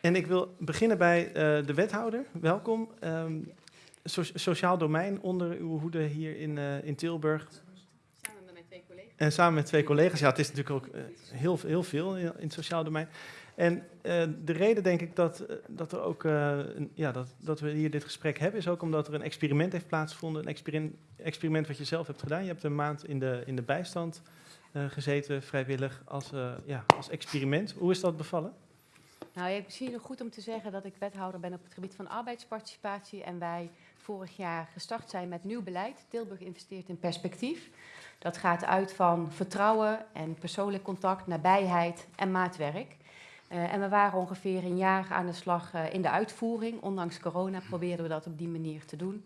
En ik wil beginnen bij uh, de wethouder. Welkom. Um, so sociaal domein onder uw hoede hier in, uh, in Tilburg. Samen met mijn twee collega's. En samen met twee collega's. Ja, het is natuurlijk ook uh, heel, heel veel in, in het sociaal domein. En de reden denk ik dat, dat, er ook, ja, dat, dat we hier dit gesprek hebben, is ook omdat er een experiment heeft plaatsgevonden. Een experiment, experiment wat je zelf hebt gedaan. Je hebt een maand in de, in de bijstand gezeten, vrijwillig, als, ja, als experiment. Hoe is dat bevallen? Nou, ja, misschien nog goed om te zeggen dat ik wethouder ben op het gebied van arbeidsparticipatie. En wij vorig jaar gestart zijn met nieuw beleid. Tilburg investeert in perspectief. Dat gaat uit van vertrouwen en persoonlijk contact, nabijheid en maatwerk. Uh, en we waren ongeveer een jaar aan de slag uh, in de uitvoering. Ondanks corona probeerden we dat op die manier te doen.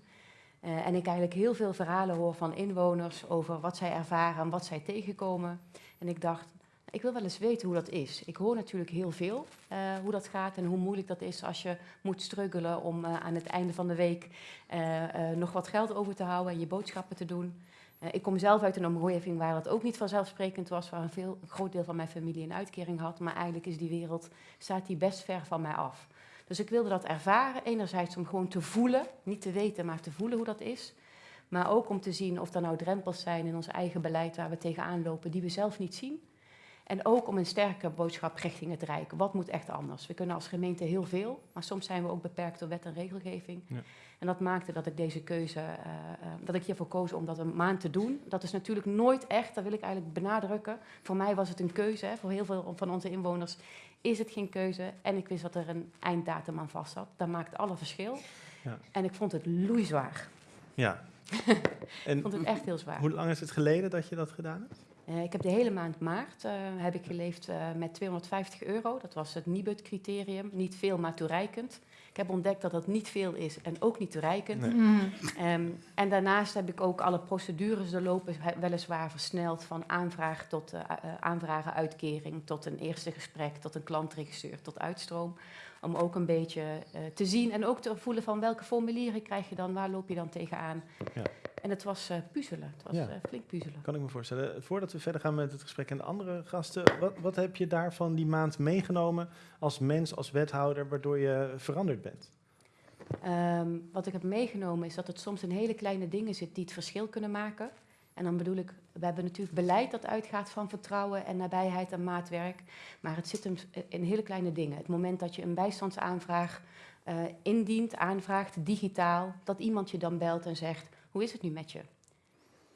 Uh, en ik eigenlijk heel veel verhalen hoor van inwoners over wat zij ervaren en wat zij tegenkomen. En ik dacht, ik wil wel eens weten hoe dat is. Ik hoor natuurlijk heel veel uh, hoe dat gaat en hoe moeilijk dat is als je moet struggelen om uh, aan het einde van de week uh, nog wat geld over te houden en je boodschappen te doen. ik kom zelf uit een omgeving waar dat ook niet vanzelfsprekend was, waar een, veel, een groot deel van mijn familie een uitkering had, maar eigenlijk is die wereld, staat die best ver van mij af. Dus ik wilde dat ervaren, enerzijds om gewoon te voelen, niet te weten, maar te voelen hoe dat is. Maar ook om te zien of er nou drempels zijn in ons eigen beleid waar we tegenaan lopen, die we zelf niet zien. En ook om een sterke boodschap richting het Rijk. Wat moet echt anders? We kunnen als gemeente heel veel, maar soms zijn we ook beperkt door wet en regelgeving. Ja. En dat maakte dat ik deze keuze, uh, uh, dat ik hiervoor koos om dat een maand te doen. Dat is natuurlijk nooit echt, dat wil ik eigenlijk benadrukken. Voor mij was het een keuze, hè. voor heel veel van onze inwoners is het geen keuze. En ik wist dat er een einddatum aan vast zat. Dat maakt alle verschil. Ja. En ik vond het loeizwaar. Ja. ik vond het echt heel zwaar. Hoe lang is het geleden dat je dat gedaan hebt? Uh, ik heb de hele maand maart uh, heb ik geleefd uh, met 250 euro. Dat was het Nibud-criterium. Niet veel, maar toereikend. Ik heb ontdekt dat dat niet veel is en ook niet toereikend. Nee. Mm. Um, en daarnaast heb ik ook alle procedures doorlopen, weliswaar versneld, van aanvraag tot aanvragen uitkering, tot een eerste gesprek, tot een klantregisseur, tot uitstroom. Om ook een beetje te zien en ook te voelen van welke formulieren krijg je dan, waar loop je dan tegenaan. Ja. En het was uh, puzzelen. Het was ja. uh, flink puzzelen. Kan ik me voorstellen. Voordat we verder gaan met het gesprek en de andere gasten, wat, wat heb je daarvan die maand meegenomen als mens, als wethouder, waardoor je veranderd bent? Um, wat ik heb meegenomen is dat het soms in hele kleine dingen zit die het verschil kunnen maken. En dan bedoel ik, we hebben natuurlijk beleid dat uitgaat van vertrouwen en nabijheid en maatwerk. Maar het zit hem in hele kleine dingen. Het moment dat je een bijstandsaanvraag uh, indient, aanvraagt, digitaal, dat iemand je dan belt en zegt hoe is het nu met je?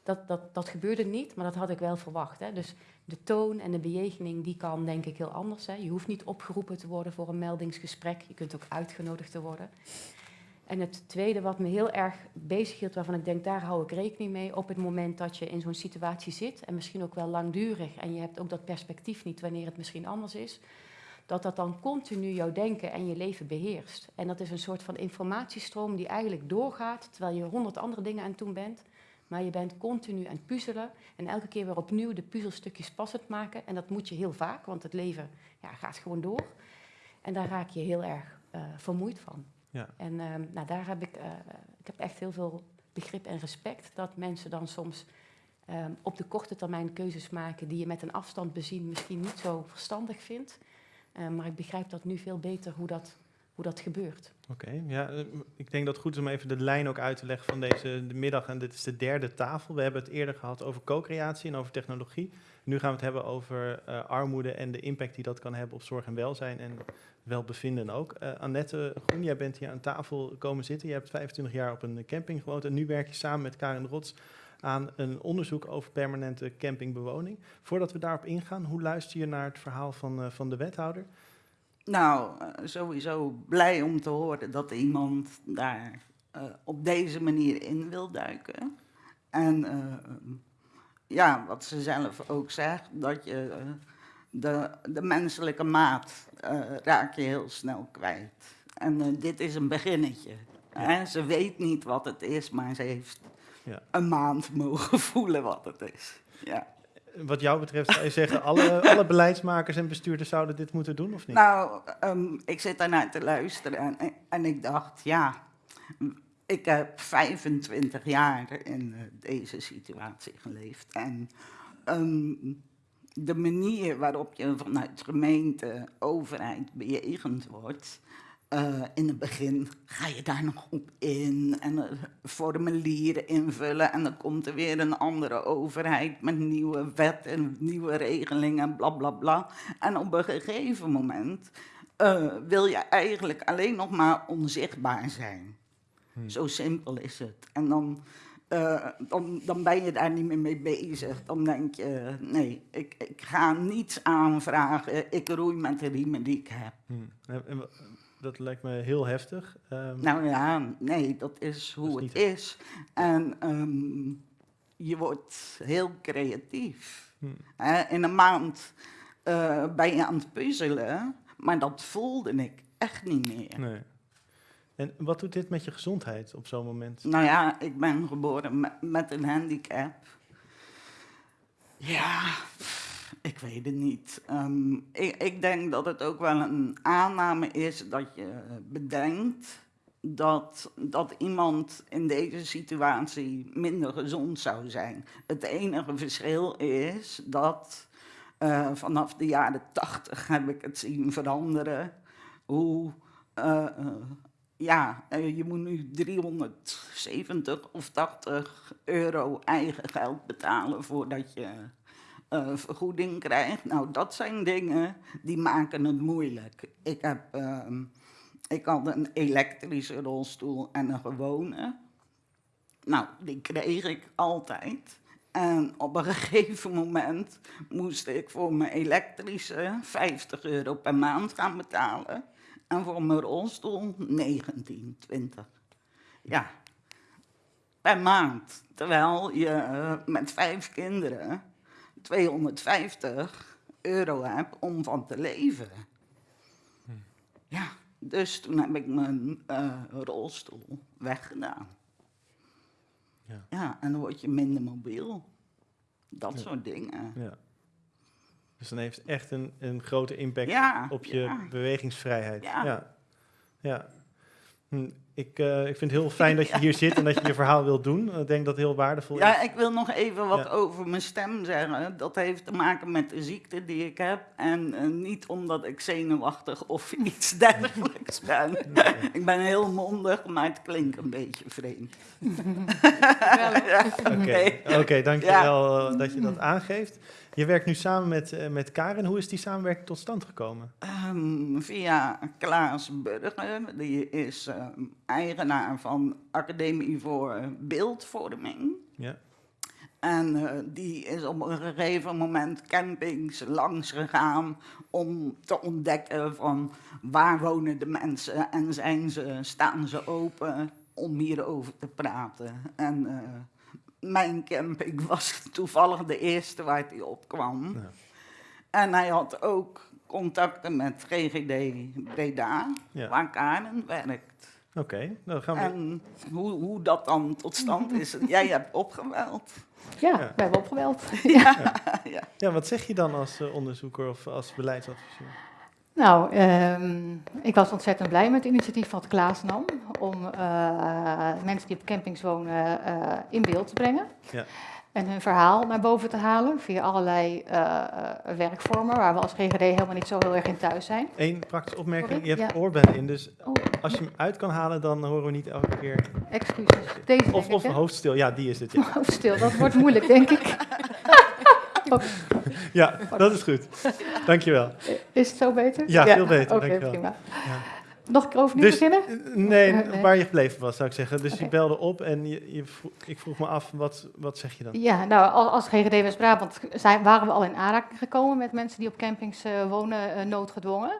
Dat, dat, dat gebeurde niet, maar dat had ik wel verwacht. Hè. Dus de toon en de bejegening, die kan denk ik heel anders. Hè. Je hoeft niet opgeroepen te worden voor een meldingsgesprek. Je kunt ook uitgenodigd te worden. En het tweede wat me heel erg bezighield, waarvan ik denk, daar hou ik rekening mee, op het moment dat je in zo'n situatie zit, en misschien ook wel langdurig, en je hebt ook dat perspectief niet wanneer het misschien anders is, dat dat dan continu jouw denken en je leven beheerst. En dat is een soort van informatiestroom die eigenlijk doorgaat, terwijl je honderd andere dingen aan het doen bent. Maar je bent continu aan het puzzelen en elke keer weer opnieuw de puzzelstukjes passend maken. En dat moet je heel vaak, want het leven ja, gaat gewoon door. En daar raak je heel erg uh, vermoeid van. Ja. En uh, nou, daar heb ik, uh, ik heb echt heel veel begrip en respect dat mensen dan soms um, op de korte termijn keuzes maken die je met een afstand bezien misschien niet zo verstandig vindt. Uh, maar ik begrijp dat nu veel beter hoe dat, hoe dat gebeurt. Oké, ja, ik denk dat het goed is om even de lijn ook uit te leggen van deze de middag. En dit is de derde tafel. We hebben het eerder gehad over co-creatie en over technologie. Nu gaan we het hebben over uh, armoede en de impact die dat kan hebben op zorg en welzijn en welbevinden ook. Uh, Annette Groen, jij bent hier aan tafel komen zitten. Je hebt 25 jaar op een camping gewoond en nu werk je samen met Karin Rots aan een onderzoek over permanente campingbewoning. Voordat we daarop ingaan, hoe luister je naar het verhaal van, van de wethouder? Nou, uh, sowieso blij om te horen dat iemand daar uh, op deze manier in wil duiken. En ja, wat ze zelf ook zegt, dat je de, de menselijke maat raak je heel snel kwijt. En dit is een beginnetje. Ja. Hè? Ze weet niet wat het is, maar ze heeft ja. een maand mogen voelen wat het is. Ja. Wat jou betreft zou je zeggen, alle, alle beleidsmakers en bestuurders zouden dit moeten doen, of niet? Nou, um, ik zit daarnaar te luisteren en, en ik dacht, ja, ik heb 25 jaar in uh, deze situatie geleefd. En um, de manier waarop je vanuit gemeente, overheid bejegend wordt. Eh, in het begin ga je daar nog op in en eh, formulieren invullen. En dan komt er weer een andere overheid met nieuwe wetten, nieuwe regelingen, bla bla bla. En op een gegeven moment eh, wil je eigenlijk alleen nog maar onzichtbaar zijn. Zo simpel is het. En dan, eh, dan, dan ben je daar niet meer mee bezig. Dan denk je, nee, ik, ik ga niets aanvragen. Ik roei met de riemen die ik heb. Hm. Dat lijkt me heel heftig. Ehm, Nou ja, nee, dat is hoe Dat is het is. En ehm, je wordt heel creatief. hm. Hè, in een maand eh, ben je aan het puzzelen, maar dat voelde ik echt niet meer. Nee. En wat doet dit met je gezondheid op zo'n moment? Nou ja, ik ben geboren met, met een handicap. Ja, ik weet het niet. Ehm, ik, ik denk dat het ook wel een aanname is dat je bedenkt dat, dat iemand in deze situatie minder gezond zou zijn. Het enige verschil is dat eh, vanaf de jaren tachtig heb ik het zien veranderen. Hoe eh, eh, ja, eh, je moet nu 370 of 80 euro eigen geld betalen voordat je vergoeding krijgt. Nou, dat zijn dingen die maken het moeilijk. Ik, heb, ehm, ik had een elektrische rolstoel en een gewone. Nou, die kreeg ik altijd. En op een gegeven moment moest ik voor mijn elektrische 50 euro per maand gaan betalen. En voor mijn rolstoel 19, 20. Ja, per maand. Terwijl je eh, met vijf kinderen 250 euro hebt om van te leven. Ja, dus toen heb ik mijn eh, rolstoel weggedaan. Ja. Ja, en dan word je minder mobiel. Dat Ja. soort dingen. Ja. Dus dan heeft het echt een, een grote impact Ja, op je bewegingsvrijheid. Ja. ja. ja. Hm, Ik, eh, ik vind het heel fijn dat je hier zit en dat je je verhaal wilt doen. Ik denk dat het heel waardevol Ja, is. ik wil nog even wat Ja. over mijn stem zeggen. Dat heeft te maken met de ziekte die ik heb. En eh, niet omdat ik zenuwachtig of iets dergelijks ben. ik ben heel mondig, maar het klinkt een beetje vreemd. Oké. Oké, dankjewel eh, dat je dat aangeeft. Je werkt nu samen met, eh, met Karen. Hoe is die samenwerking tot stand gekomen? Ehm, via Klaas Burger, die is ehm, eigenaar van Academie voor Beeldvorming. Ja. En eh, die is op een gegeven moment campings langs gegaan om te ontdekken van waar wonen de mensen en zijn ze, staan ze open om hierover te praten. En eh, mijn camping was toevallig de eerste waar hij op kwam. Ja. En hij had ook contacten met GGD Breda, Ja. waar Karen werkt. Oké, nou dan gaan we... En hoe, hoe dat dan tot stand is, jij hebt opgeweld. Ja, Ja. we hebben opgebeld. ja. Ja, wat zeg je dan als eh, onderzoeker of als beleidsadviseur? Nou, ehm, ik was ontzettend blij met het initiatief wat Klaas nam om eh, mensen die op campings wonen eh, in beeld te brengen. Ja. En hun verhaal naar boven te halen via allerlei eh, werkvormen waar we als GGD helemaal niet zo heel erg in thuis zijn. Eén praktische opmerking. Sorry? Je hebt Ja. oorbellen in, dus Oh, als je hem uit kan halen, dan horen we niet elke keer... excuses. Deze Of, ik, of hoofdstil, ja, die is het. Ja, Oh, stil, dat wordt moeilijk, denk ik. ja dat is goed. Dankjewel. Is het zo beter? Ja, veel beter, Oké, prima. Ja. Nog een keer overnieuw Dus, beginnen? eh, nee, Nee. waar je gebleven was, zou ik zeggen. Dus je belde op en je, ik vroeg me af, wat, wat zeg je dan? Ja, nou, als, als GGD West-Brabant waren we al in aanraking gekomen met mensen die op campings eh, wonen, eh, noodgedwongen.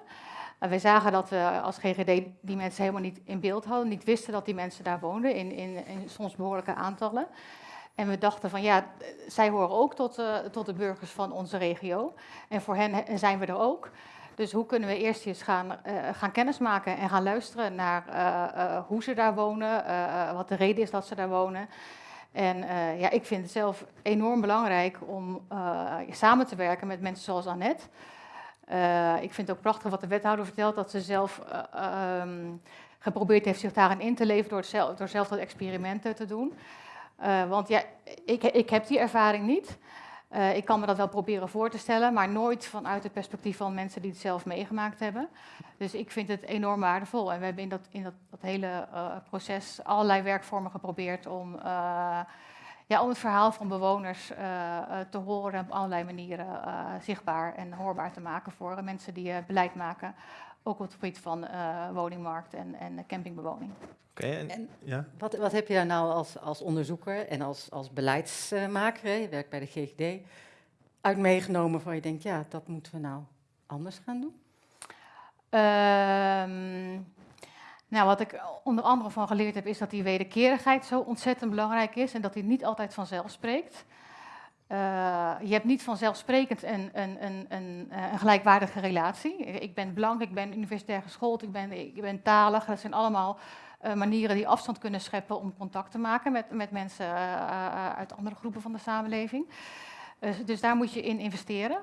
En wij zagen dat we als GGD die mensen helemaal niet in beeld hadden, niet wisten dat die mensen daar woonden, in, in, in soms behoorlijke aantallen. En we dachten van ja, eh, zij horen ook tot, eh, tot de burgers van onze regio. En voor hen he- zijn we er ook. Dus hoe kunnen we eerst eens gaan, eh, gaan kennismaken en gaan luisteren naar eh, eh, hoe ze daar wonen, eh, eh, wat de reden is dat ze daar wonen. En eh, ja, ik vind het zelf enorm belangrijk om eh, samen te werken met mensen zoals Annette. Eh, ik vind het ook prachtig wat de wethouder vertelt, dat ze zelf eh, ehm, geprobeerd heeft zich daarin in te leven door, zelf, door zelf dat experimenten te doen. Eh, want ja, ik, ik heb die ervaring niet. Eh, ik kan me dat wel proberen voor te stellen, maar nooit vanuit het perspectief van mensen die het zelf meegemaakt hebben. Dus ik vind het enorm waardevol. En we hebben in dat, in dat, hele eh, proces allerlei werkvormen geprobeerd om, ja, om het verhaal van bewoners te horen en op allerlei manieren zichtbaar en hoorbaar te maken voor mensen die beleid maken. Ook op het gebied van eh, woningmarkt en, en campingbewoning. Oké, en, En- ja. Wat, wat heb je daar nou als, als onderzoeker en als, als beleidsmaker, hè, je werkt bij de GGD, uit meegenomen van je denkt, ja, dat moeten we nou anders gaan doen? Ehm, nou, wat ik onder andere van geleerd heb, is dat die wederkerigheid zo ontzettend belangrijk is en dat die niet altijd vanzelf spreekt. Eh, je hebt niet vanzelfsprekend een, een, een, eh, een gelijkwaardige relatie. Ik ben blank, ik ben universitair geschoold, ik ben, ik ben talig. Dat zijn allemaal eh, manieren die afstand kunnen scheppen om contact te maken met, met mensen uit andere groepen van de samenleving. Dus, dus daar moet je in investeren.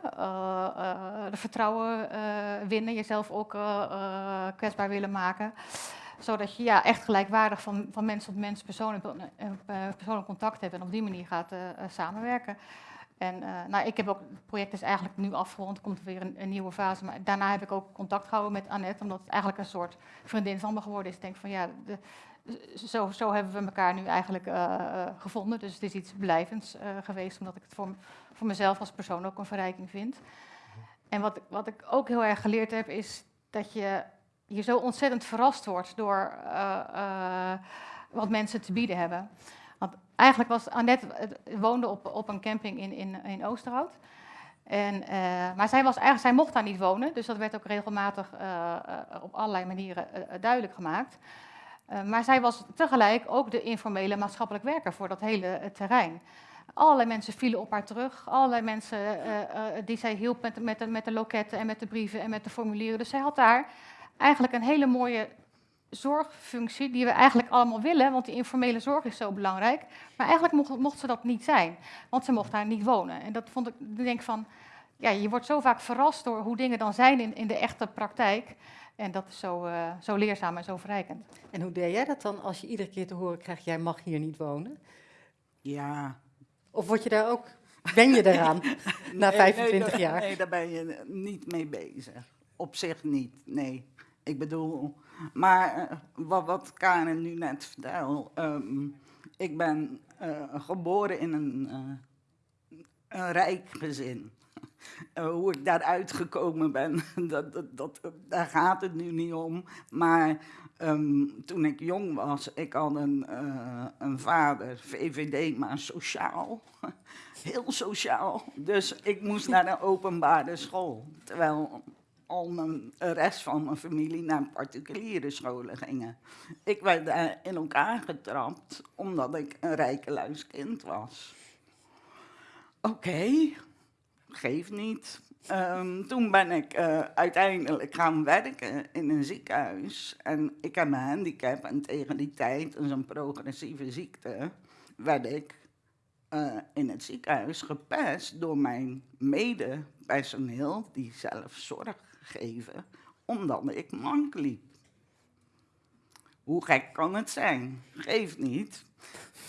Vertrouwen winnen, jezelf ook kwetsbaar willen maken. Zodat je ja, echt gelijkwaardig van, van mens tot mens persoonlijk, eh, persoonlijk contact hebt en op die manier gaat eh, eh, samenwerken. En nou, ik heb ook, het project is eigenlijk nu afgerond, er komt weer een, een nieuwe fase. Maar daarna heb ik ook contact gehouden met Annette, omdat het eigenlijk een soort vriendin van me geworden is. Ik denk van ja, de, zo, zo hebben we elkaar nu eigenlijk gevonden. Dus het is iets blijvends geweest, omdat ik het voor, voor mezelf als persoon ook een verrijking vind. En wat, wat ik ook heel erg geleerd heb, is dat je, je zo ontzettend verrast wordt door eh, eh, wat mensen te bieden hebben. Want eigenlijk was Annette eh, woonde op, op een camping in, in, in Oosterhout. En, maar zij, was eigenlijk, zij mocht daar niet wonen, dus dat werd ook regelmatig op allerlei manieren duidelijk gemaakt. Maar zij was tegelijk ook de informele maatschappelijk werker voor dat hele terrein. Allerlei mensen vielen op haar terug. Allerlei mensen die zij hielp met, met, met de loketten en met de brieven en met de formulieren. Dus zij had daar eigenlijk een hele mooie zorgfunctie die we eigenlijk allemaal willen, want die informele zorg is zo belangrijk. Maar eigenlijk mocht, mocht ze dat niet zijn, want ze mocht daar niet wonen. En dat vond ik, ik denk van, ja, je wordt zo vaak verrast door hoe dingen dan zijn in, in de echte praktijk. En dat is zo, eh, zo leerzaam en zo verrijkend. En hoe deed jij dat dan als je iedere keer te horen krijgt, jij mag hier niet wonen? Ja. Of word je daar ook, ben je daaraan na Nee, 25 nee, jaar? Nee, daar ben je niet mee bezig. Op zich niet, nee. Ik bedoel, maar eh, wat, wat Karen nu net vertelt, ehm, ik ben eh, geboren in een, eh, een rijk gezin. Hoe ik daaruit gekomen ben, dat, dat, dat, daar gaat het nu niet om. Maar ehm, toen ik jong was, ik had een, een vader, VVD, maar sociaal. Heel sociaal. Dus ik moest naar een openbare school. Terwijl al mijn, rest van mijn familie naar particuliere scholen gingen. Ik werd daar in elkaar getrapt omdat ik een rijkeluiskind was. Oké, geeft niet. Ehm, toen ben ik eh, uiteindelijk gaan werken in een ziekenhuis. En ik heb een handicap en tegen die tijd, dat is een progressieve ziekte, werd ik eh, in het ziekenhuis gepest door mijn medepersoneel, die zelf zorg geven, omdat ik mank liep. Hoe gek kan het zijn? Geeft niet.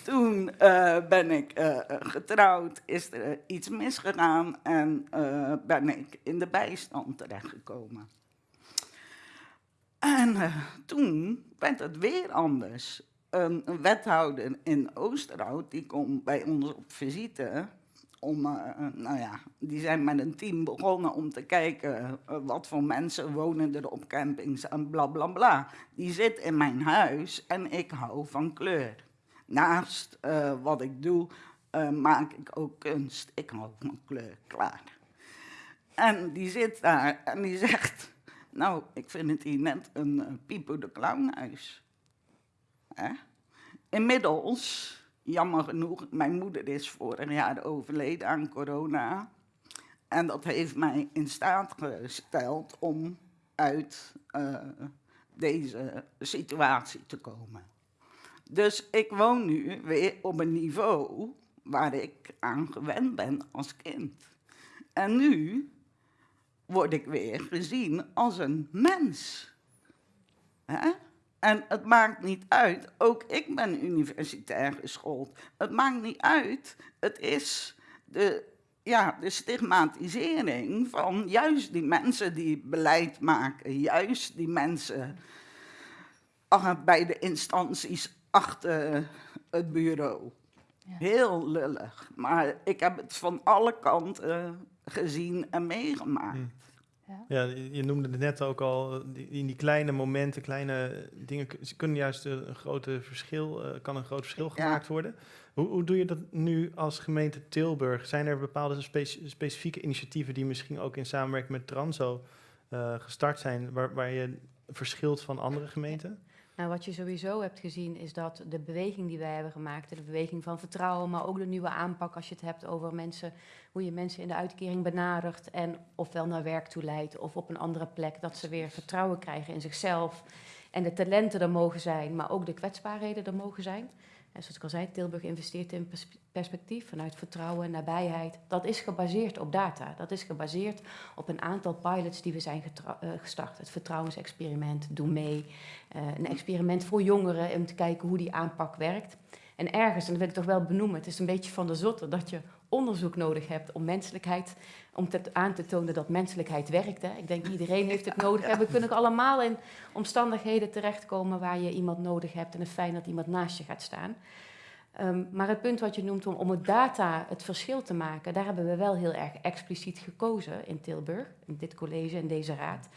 Toen eh, ben ik eh, getrouwd, is er iets misgegaan en eh, ben ik in de bijstand terechtgekomen. En eh, toen werd het weer anders. Een wethouder in Oosterhout, die komt bij ons op visite. Om, eh, nou ja, die zijn met een team begonnen om te kijken eh, wat voor mensen wonen er op campings en bla bla bla. Die zit in mijn huis en ik hou van kleur. Naast eh, wat ik doe, eh, maak ik ook kunst. Ik hou van kleur, klaar. En die zit daar en die zegt, nou, ik vind het hier net een uh, de Clownhuis. Hè? Inmiddels, jammer genoeg, mijn moeder is vorig jaar overleden aan corona. En dat heeft mij in staat gesteld om uit uh, deze situatie te komen. Dus ik woon nu weer op een niveau waar ik aan gewend ben als kind. En nu word ik weer gezien als een mens. Hè? En het maakt niet uit, ook ik ben universitair geschoold. Het maakt niet uit, het is de ja, de stigmatisering van juist die mensen die beleid maken, juist die mensen ah, bij de instanties achter het bureau. Ja. Heel lullig, maar ik heb het van alle kanten gezien en meegemaakt. Mm. Ja. Ja, je noemde het net ook al, die- in die kleine momenten, kleine dingen, ze kunnen juist een een grote verschil, eh, kan een groot verschil Ja. gemaakt worden. Hoe, hoe doe je dat nu als gemeente Tilburg? Zijn er bepaalde speci- specifieke initiatieven die misschien ook in samenwerking met Transo eh, gestart zijn, waar, waar je verschilt van andere gemeenten? Nou, wat je sowieso hebt gezien is dat de beweging die wij hebben gemaakt, de beweging van vertrouwen, maar ook de nieuwe aanpak als je het hebt over mensen, hoe je mensen in de uitkering benadert en ofwel naar werk toe leidt of op een andere plek, dat ze weer vertrouwen krijgen in zichzelf en de talenten er mogen zijn, maar ook de kwetsbaarheden er mogen zijn. En zoals ik al zei, Tilburg investeert in pers- perspectief vanuit vertrouwen en nabijheid. Dat is gebaseerd op data. Dat is gebaseerd op een aantal pilots die we zijn eh, gestart. Het vertrouwensexperiment, Doe mee. Eh, een experiment voor jongeren om te kijken hoe die aanpak werkt. En ergens, en dat wil ik toch wel benoemen, het is een beetje van de zotte dat je onderzoek nodig hebt om menselijkheid, om te, aan te tonen dat menselijkheid werkt. Hè. Ik denk iedereen heeft het nodig. En we kunnen ook allemaal in omstandigheden terechtkomen waar je iemand nodig hebt en het fijn dat iemand naast je gaat staan. Ehm, maar het punt wat je noemt om, om het data het verschil te maken, daar hebben we wel heel erg expliciet gekozen in Tilburg, in dit college en deze raad.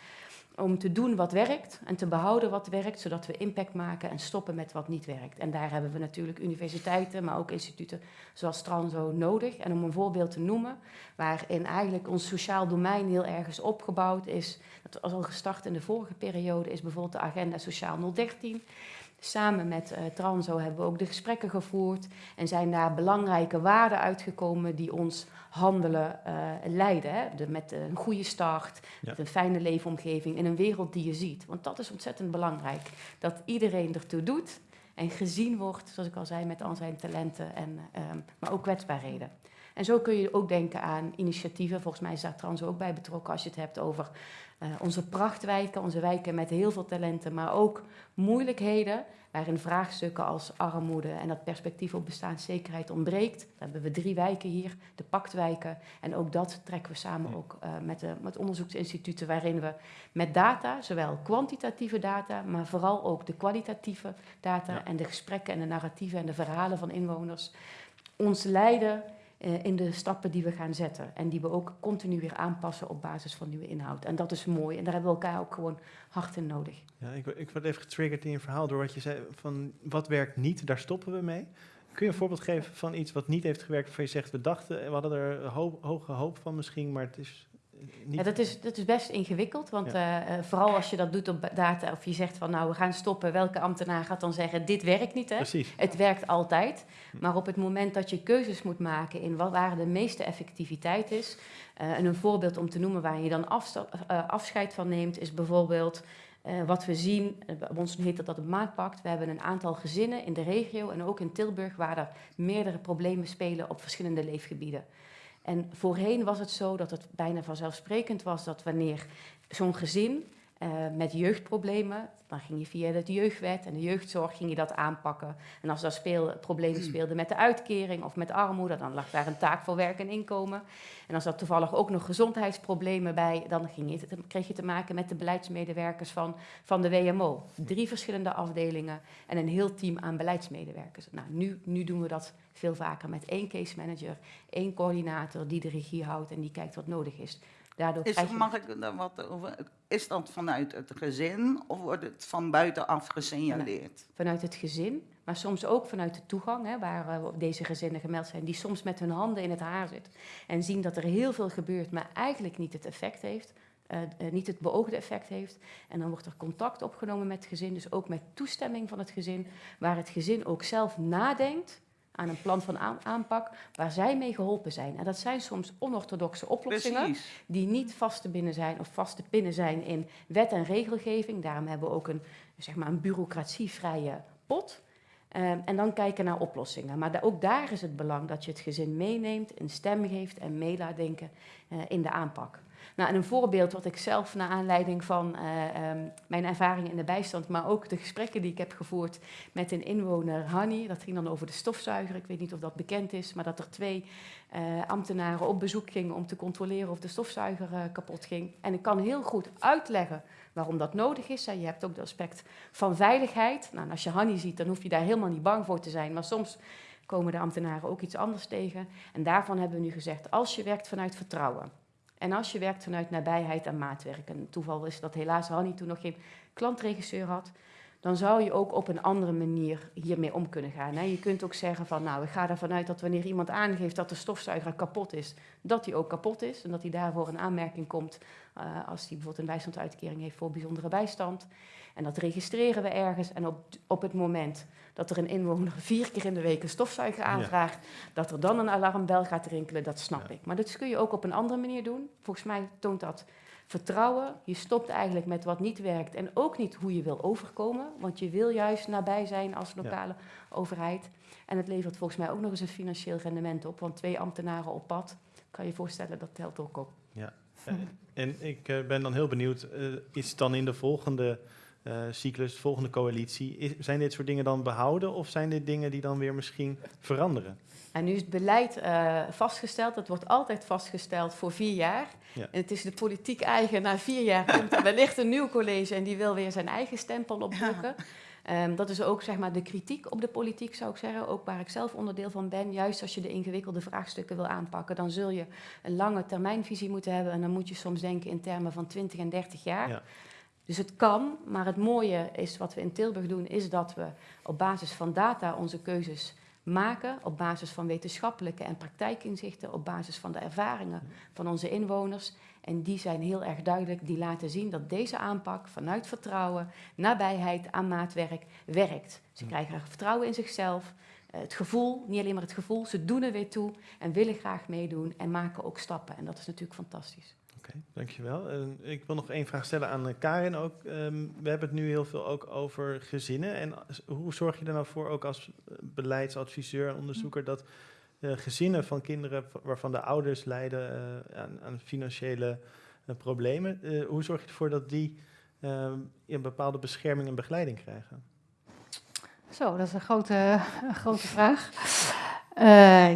Om te doen wat werkt en te behouden wat werkt, zodat we impact maken en stoppen met wat niet werkt. En daar hebben we natuurlijk universiteiten, maar ook instituten zoals Transo nodig. En om een voorbeeld te noemen, waarin eigenlijk ons sociaal domein heel erg is opgebouwd, is, dat was al gestart in de vorige periode, is bijvoorbeeld de agenda Sociaal 013. Samen met eh, Transo hebben we ook de gesprekken gevoerd en zijn daar belangrijke waarden uitgekomen die ons handelen eh, leiden. Hè? De, met een goede start, Ja. met een fijne leefomgeving in een wereld die je ziet. Want dat is ontzettend belangrijk. Dat iedereen ertoe doet en gezien wordt, zoals ik al zei, met al zijn talenten, en, ehm, maar ook kwetsbaarheden. En zo kun je ook denken aan initiatieven. Volgens mij is daar Transo ook bij betrokken als je het hebt over eh, onze prachtwijken, onze wijken met heel veel talenten, maar ook moeilijkheden waarin vraagstukken als armoede en dat perspectief op bestaanszekerheid ontbreekt. Dan hebben we drie wijken hier, de paktwijken. En ook dat trekken we samen ook eh, met, de, met onderzoeksinstituten waarin we met data, zowel kwantitatieve data, maar vooral ook de kwalitatieve data Ja. en de gesprekken en de narratieven en de verhalen van inwoners, ons leiden in de stappen die we gaan zetten. En die we ook continu weer aanpassen op basis van nieuwe inhoud. En dat is mooi. En daar hebben we elkaar ook gewoon hard in nodig. Ja, ik, ik word even getriggerd in je verhaal door wat je zei van wat werkt niet, daar stoppen we mee. Kun je een voorbeeld geven van iets wat niet heeft gewerkt, waarvan je zegt, we dachten, we hadden er hoge hoop van misschien, maar het is eh, niet... Ja, dat, is, dat is best ingewikkeld, want eh, eh, vooral als je dat doet op data, of je zegt van nou we gaan stoppen, welke ambtenaar gaat dan zeggen dit werkt niet, hè? Precies. Het werkt altijd, maar op het moment dat je keuzes moet maken in wat, waar de meeste effectiviteit is, eh, en een voorbeeld om te noemen waar je dan afscheid van neemt, is bijvoorbeeld wat we zien, bij ons heet dat dat het maatpact. We hebben een aantal gezinnen in de regio en ook in Tilburg waar er meerdere problemen spelen op verschillende leefgebieden. En voorheen was het zo dat het bijna vanzelfsprekend was dat wanneer zo'n gezin eh, met jeugdproblemen, dan ging je via de jeugdwet en de jeugdzorg ging je dat aanpakken. En als er speel, problemen speelden met de uitkering of met armoede, dan lag daar een taak voor werk en inkomen. En als er toevallig ook nog gezondheidsproblemen bij, dan ging je te, kreeg je te maken met de beleidsmedewerkers van, van de WMO. Drie verschillende afdelingen en een heel team aan beleidsmedewerkers. Nou, nu, nu doen we dat veel vaker met één case manager, één coördinator die de regie houdt en die kijkt wat nodig is. Daardoor Is, krijg je... mag ik daar wat over? Is dat vanuit het gezin of wordt het van buitenaf gesignaleerd? vanuit het gezin, maar soms ook vanuit de toegang, hè, waar eh, deze gezinnen gemeld zijn, die soms met hun handen in het haar zit en zien dat er heel veel gebeurt, maar eigenlijk niet het effect heeft, eh, eh, niet het beoogde effect heeft. En dan wordt er contact opgenomen met het gezin, dus ook met toestemming van het gezin, waar het gezin ook zelf nadenkt aan een plan van aan- aanpak, waar zij mee geholpen zijn. En dat zijn soms onorthodoxe oplossingen Precies. die niet vast te binnen zijn of vast te pinnen zijn in wet en regelgeving. Daarom hebben we ook een, zeg maar een bureaucratievrije pot. Ehm, en dan kijken naar oplossingen. Maar da- ook daar is het belang dat je het gezin meeneemt, een stem geeft en mee laat denken eh, in de aanpak. Nou, en een voorbeeld wat ik zelf naar aanleiding van eh, ehm, mijn ervaringen in de bijstand, maar ook de gesprekken die ik heb gevoerd met een inwoner, Hanny, dat ging dan over de stofzuiger. Ik weet niet of dat bekend is, maar dat er twee eh, ambtenaren op bezoek gingen om te controleren of de stofzuiger eh, kapot ging. En ik kan heel goed uitleggen waarom dat nodig is. Hè. Je hebt ook het aspect van veiligheid. Nou, en als je Hanny ziet, dan hoef je daar helemaal niet bang voor te zijn. Maar soms komen de ambtenaren ook iets anders tegen. En daarvan hebben we nu gezegd, als je werkt vanuit vertrouwen en als je werkt vanuit nabijheid en maatwerk, en toeval is dat helaas Hanny toen nog geen klantregisseur had, dan zou je ook op een andere manier hiermee om kunnen gaan. Hè. Je kunt ook zeggen van, nou, ik ga ervan uit dat wanneer iemand aangeeft dat de stofzuiger kapot is, dat die ook kapot is en dat hij daarvoor een aanmerking komt uh, als hij bijvoorbeeld een bijstandsuitkering heeft voor bijzondere bijstand. En dat registreren we ergens. En op, op het moment dat er een inwoner vier keer in de week een stofzuiger aanvraagt, dat er dan een alarmbel gaat rinkelen, dat snap ik. Maar dat kun je ook op een andere manier doen. Volgens mij toont dat vertrouwen. Je stopt eigenlijk met wat niet werkt en ook niet hoe je wil overkomen, want je wil juist nabij zijn als lokale overheid. En het levert volgens mij ook nog eens een financieel rendement op, want twee ambtenaren op pad, kan je voorstellen, dat telt ook op. Ja, en ik uh, ben dan heel benieuwd, uh, is dan in de volgende cyclus, de volgende coalitie, is, zijn dit soort dingen dan behouden of zijn dit dingen die dan weer misschien veranderen? En nu is het beleid uh, vastgesteld. Dat wordt altijd vastgesteld voor vier jaar. Ja. En het is de politiek eigen. Na vier jaar komt er wellicht een nieuw college en die wil weer zijn eigen stempel opdrukken. Ja. Um, dat is ook zeg maar, de kritiek op de politiek, zou ik zeggen. Ook waar ik zelf onderdeel van ben. Juist als je de ingewikkelde vraagstukken wil aanpakken, dan zul je een lange termijnvisie moeten hebben. En dan moet je soms denken in termen van 20 en 30 jaar. Ja. Dus het kan, maar het mooie is wat we in Tilburg doen, is dat we op basis van data onze keuzes maken, op basis van wetenschappelijke en praktijkinzichten, op basis van de ervaringen van onze inwoners. En die zijn heel erg duidelijk, die laten zien dat deze aanpak vanuit vertrouwen, nabijheid aan maatwerk werkt. Ze krijgen vertrouwen in zichzelf, het gevoel, niet alleen maar het gevoel, ze doen er weer toe en willen graag meedoen en maken ook stappen. En dat is natuurlijk fantastisch. Okay, dankjewel. Uh, ik wil nog één vraag stellen aan uh, Karin ook. Um, we hebben het nu heel veel ook over gezinnen. En hoe zorg je er nou voor, ook als beleidsadviseur en onderzoeker, dat uh, gezinnen van kinderen waarvan de ouders lijden aan, aan, financiële problemen, hoe zorg je ervoor dat die een bepaalde bescherming en begeleiding krijgen? Zo, dat is een grote, een grote vraag.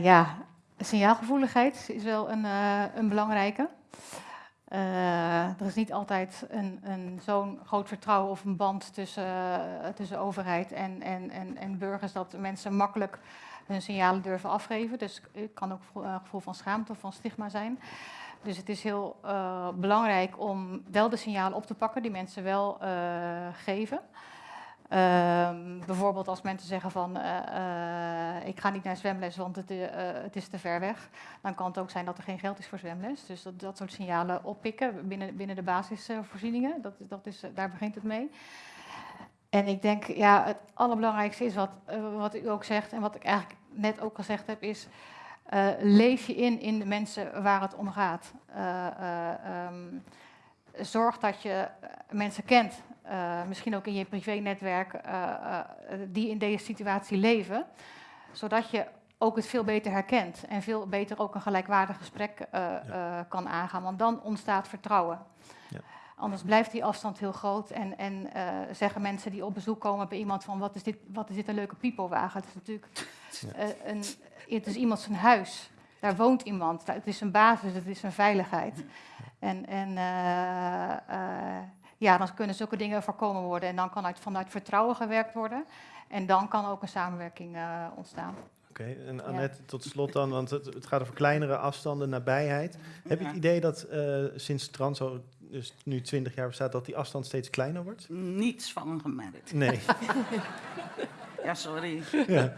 ja, signaalgevoeligheid is wel een, een belangrijke. Uh, er is niet altijd een, een zo'n groot vertrouwen of een band tussen, uh, tussen overheid en, en, en, en, burgers dat mensen makkelijk hun signalen durven afgeven. Dus het kan ook een gevoel van schaamte of van stigma zijn. Dus het is heel belangrijk om wel de signalen op te pakken die mensen wel geven. Um, bijvoorbeeld als mensen zeggen van uh, uh, ik ga niet naar zwemles, want het, uh, het, is te ver weg. Dan kan het ook zijn dat er geen geld is voor zwemles. Dus dat, dat soort signalen oppikken binnen, binnen de basisvoorzieningen. Dat, dat is, daar begint het mee. En ik denk, ja, het allerbelangrijkste is wat, wat u ook zegt en wat ik eigenlijk net ook gezegd heb, is leef je in in de mensen waar het om gaat. Um, zorg dat je mensen kent uh, misschien ook in je privé-netwerk, uh, uh, die in deze situatie leven, zodat je ook het veel beter herkent en veel beter ook een gelijkwaardig gesprek ja. kan aangaan, want dan ontstaat vertrouwen. Ja. Anders blijft die afstand heel groot en, en zeggen mensen die op bezoek komen bij iemand van wat is dit, wat is dit een leuke pipowagen? Het is natuurlijk ja. een, het is iemand zijn huis. Daar woont iemand. Het is een basis, het is een veiligheid. En, en ja, dan kunnen zulke dingen voorkomen worden. En dan kan uit, vanuit vertrouwen gewerkt worden. En dan kan ook een samenwerking uh, ontstaan. Oké, okay, en Annette, ja. tot slot dan, want het, het, gaat over kleinere afstanden, nabijheid. Heb je het idee dat uh, sinds Transo dus nu 20 jaar bestaat, dat die afstand steeds kleiner wordt? Niets van gemerkt. Nee. ja, sorry. Ja.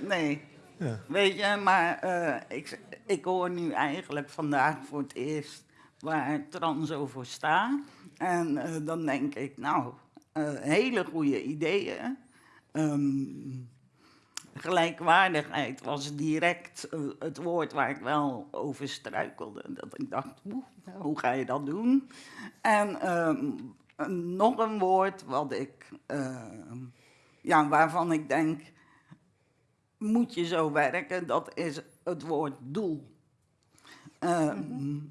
Nee. Ja. Weet je, maar uh, ik, ik hoor nu eigenlijk vandaag voor het eerst waar Transo voor staat. En uh, dan denk ik, nou, uh, hele goede ideeën. Um, gelijkwaardigheid was direct uh, het woord waar ik wel over struikelde. Dat ik dacht, hoe ga je dat doen? En um, nog een woord wat ik, ja, waarvan ik denk, moet je zo werken, dat is het woord doel. Eh,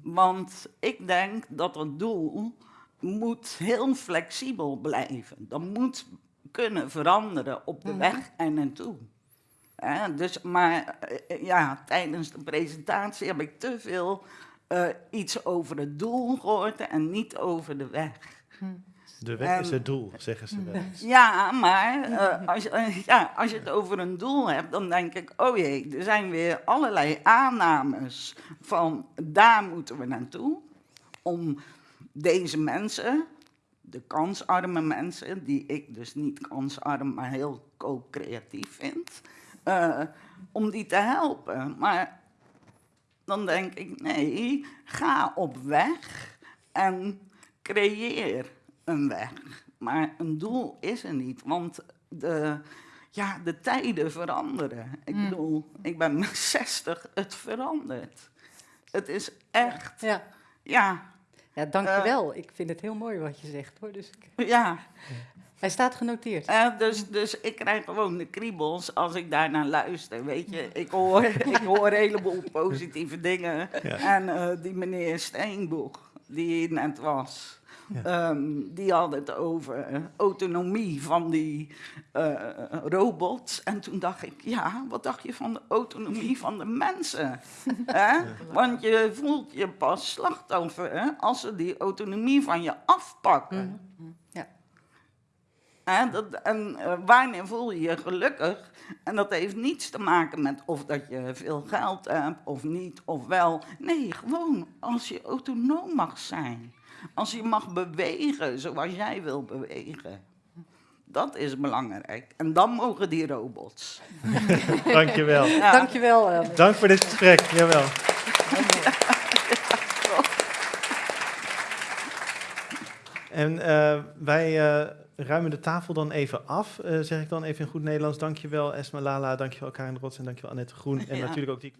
Want ik denk dat het doel moet heel flexibel blijven. Dat moet kunnen veranderen op de Mhm. weg en naartoe. Dus, maar eh, ja, tijdens de presentatie heb ik te veel eh, iets over het doel gehoord en niet over de weg. De weg is Ehm, het doel, zeggen ze wel. eens. Ja, maar eh, als, je- ja, als je het over een doel hebt, dan denk ik, oh jee, er zijn weer allerlei aannames van daar moeten we naartoe. Om deze mensen, de kansarme mensen, die ik dus niet kansarm, maar heel co-creatief vind, eh, om die te helpen. Maar dan denk ik, nee, ga op weg en creëer een weg. Maar een doel is er niet, want de, ja, de tijden veranderen. Ik Mm. bedoel, ik ben 60, het verandert. Het is echt, Ja, ja, ja dankjewel. ik vind het heel mooi wat je zegt hoor. Dus ik- ja. hij staat genoteerd. Eh, dus, dus ik krijg gewoon de kriebels als ik daarnaar luister, weet je. Ik hoor, ik hoor een heleboel positieve dingen. Ja. En eh, die meneer Steenboeg, die hier net was, Ja. ehm, die had het over autonomie van die eh, robots. En toen dacht ik, ja, wat dacht je van de autonomie van de mensen? Hè? Want je voelt je pas slachtoffer hè, als ze die autonomie van je afpakken. Ja. Hè, dat, en eh, wanneer voel je je gelukkig? En dat heeft niets te maken met of dat je veel geld hebt of niet, of wel. Nee, gewoon als je autonoom mag zijn. Als je mag bewegen zoals jij wil bewegen. Dat is belangrijk. En dan mogen die robots. Dankjewel. Ja. Dankjewel. eh. Dank voor dit gesprek. Jawel. En eh, wij eh, ruimen de tafel dan even af, eh, zeg ik dan even in goed Nederlands. Dankjewel Esma Lala, dankjewel Karin Rots en dankjewel Annette Groen. En Ja. natuurlijk ook die...